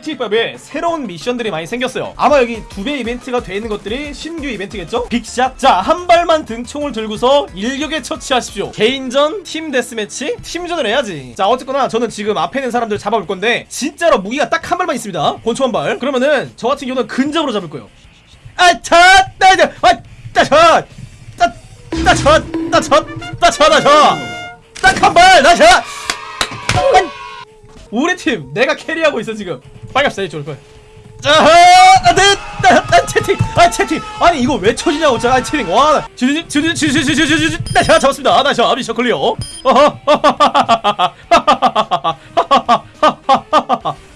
GT5에 새로운 미션들이 많이 생겼어요. 아마 여기 두 배 이벤트가 돼 있는 것들이 신규 이벤트겠죠? 빅샷. 자한 발만 등총을 들고서 일격에 처치하십시오. 개인전, 팀 데스매치, 팀전을 해야지. 자 어쨌거나 저는 지금 앞에 있는 사람들 잡아볼 건데 진짜로 무기가 딱 한 발만 있습니다. 권총 한발. 그러면은 저 같은 경우는 근접으로 잡을 거예요. 아차 따자 아 따차 따 따차 따차 따차 따차. 딱한발 따차 우리 팀 내가 캐리하고 있어 지금. 빨리 갑시다 이쪽으로 빨리. 자하 안돼 아 채팅 아 채팅. 아니 이거 왜 쳐지냐고 자 채팅. 와 주주 주주 주주 주주 주주. 나 제가 잡았습니다. 나저 아비 셔 클리어. 어허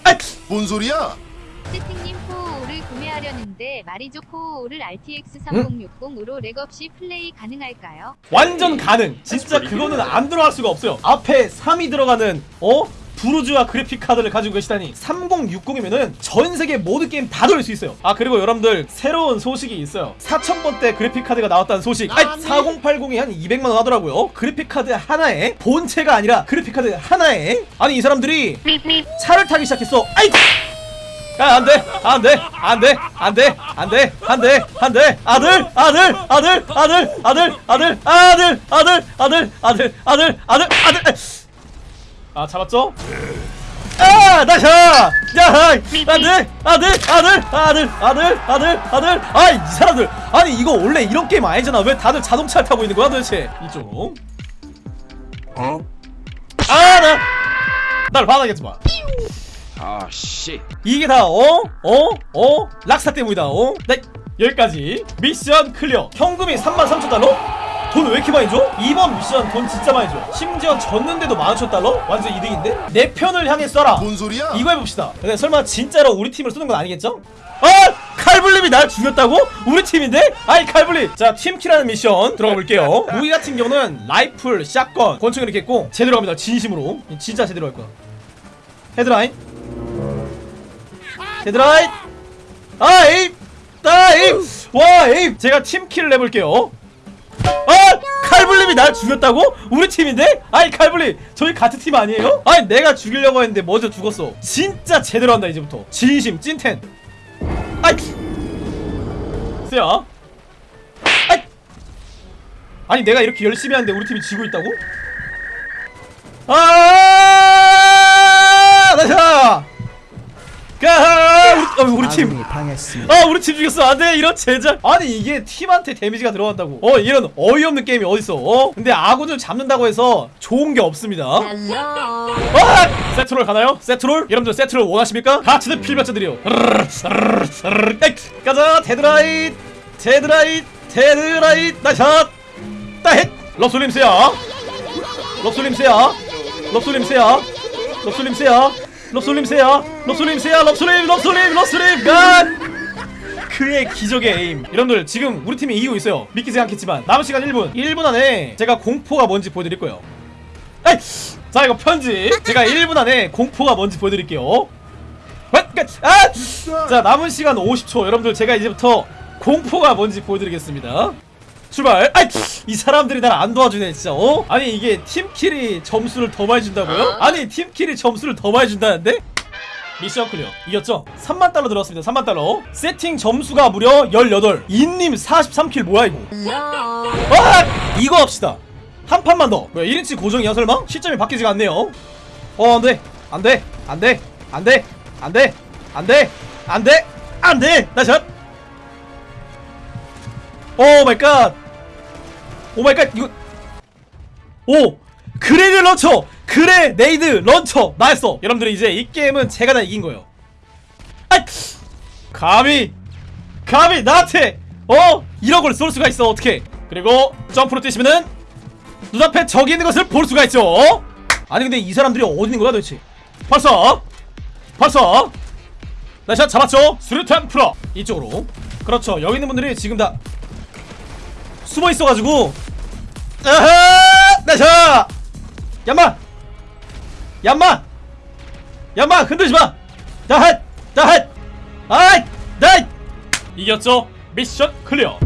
아이 뭔 소리야? 세팅님 코어를 구매하려는데 말이 좋고 를 RTX 3060으로 렉 없이 플레이 가능할까요? 완전 가능. 진짜 그거는 안 들어갈 수가 없어요. 앞에 3이 들어가는 어? 부르주아 그래픽 카드를 가지고 계시다니 3060이면은 전 세계 모든 게임 다 돌릴 수 있어요 아 그리고 여러분들 새로운 소식이 있어요 4000번대 그래픽 카드가 나왔다는 소식 아이 4080이 한 200만원 하더라고요 그래픽 카드 하나에 본체가 아니라 그래픽 카드 하나에 아니 이 사람들이 차를 타기 시작했어 아이 야, 안 돼, 안 돼, 안 돼, 안 돼, 안 돼, 안 돼, 안 돼, 아들, 아들, 아들, 아들, 아들, 아들, 아들, 아들, 아들, 아들, 아들, 아들, 아들, 아, 잡았죠? 아, 나샤! 야, 아들, 아들, 아들, 아들, 아들, 아들, 아들, 아, 이 사람들, 아니 이거 원래 이런 게임 아니잖아. 왜 다들 자동차를 타고 있는 거야, 도대체? 이쪽으로. 어? 아, 나, 날 반하겠지 마. 아 씨. 이게 다 어? 어? 어? 락사 때문이다 어? 네 여기까지 미션 클리어 현금이 33,000달러? 돈 왜 이렇게 많이 줘? 이번 미션 돈 진짜 많이 줘 심지어 졌는데도 15,000달러? 완전 이득인데? 내 편을 향해 쏴라 뭔 소리야? 이거 해봅시다 근데 설마 진짜로 우리 팀을 쏘는 건 아니겠죠? 아! 칼블림이 날 죽였다고? 우리 팀인데? 아이 칼블림 자 team kill하는 미션 들어가 볼게요 무기 같은 경우는 라이플, shotgun, 권총 이렇게 있고 제대로 갑니다 진심으로 진짜 제대로 할 거야 headline headline 아 aim 아 에임 와 에임 제가 팀킬을 해볼게요 아 칼블림이 날 죽였다고? 우리 팀인데? 아이 칼블림 저희 같은 팀 아니에요? 아니 내가 죽이려고 했는데 먼저 죽었어 진짜 제대로 한다 이제부터 진심 찐텐 아이 아이 아니 내가 이렇게 열심히 하는데 우리 팀이 지고 있다고? 아 나샤 가 우리, 어, 우리 팀. 당했습니다. 아 우리 팀 죽였어. 안 돼 이런 제작. 아니 이게 팀한테 데미지가 들어간다고. 어 이런 어이없는 게임이 어딨어 어? 근데 아군을 잡는다고 해서 좋은 게 없습니다. 아 세트롤 가나요? 세트롤? 여러분들 세트롤 원하십니까? 같이는 필마쳐드려. 가자. 데드라이트. 데드라이트. 데드라이트. 나샷. 따헷. 럽솔림스야. 럽솔림스야. 럽솔림스야. 럽솔림스야. 럽솔림스야 럽솔림스야 럽솔림 럽솔림 럽솔림 간 그의 기적의 에임. 여러분들 지금 우리 팀이 이기고 있어요. 믿기지 않겠지만 남은 시간 1분. 1분 안에 제가 공포가 뭔지 보여드릴 거예요. 에이! 자 이거 편지 제가 1분 안에 공포가 뭔지 보여드릴게요. 아! 자 남은 시간 50초. 여러분들 제가 이제부터 공포가 뭔지 보여드리겠습니다. 출발! 아이 이 사람들이 날 안 도와주네 진짜. 어? 아니 이게 team kill이 점수를 더 많이 준다고요? 아니 team kill이 점수를 더 많이 준다는데? mission clear 이겼죠? 3만 달러 들어왔습니다. 3만 달러. 세팅 점수가 무려 18 인님 43 kill 뭐야 이거? 아! 이거 합시다. 한 판만 더. 뭐야 1인치 고정이야 설마? 시점이 바뀌지가 않네요. 어 안돼. 안돼. 안돼. 안돼. 안돼. 안돼. 안돼. 안돼. 나샷 oh my god. oh my god. 이거. 오! grenade launcher! grenade launcher! 나였어! 여러분들 이제 이 게임은 제가 다 이긴 거예요. 아! 감히! 감히 나한테! 어? 1억을 쏠 수가 있어, 어떻게 그리고 점프로 뛰시면은 눈앞에 적이 있는 것을 볼 수가 있죠! 어? 아니 근데 이 사람들이 어디 있는 거야 도대체? 벌써! 벌써! 나샷 잡았죠? 수류탄 풀어! 이쪽으로. 그렇죠. 여기 있는 분들이 지금 다 숨어 있어가지고 아하 나샷 얌마 얌마! 얌마 흔들지마! 다핫! 다핫! 아이 다이 이겼죠? mission clear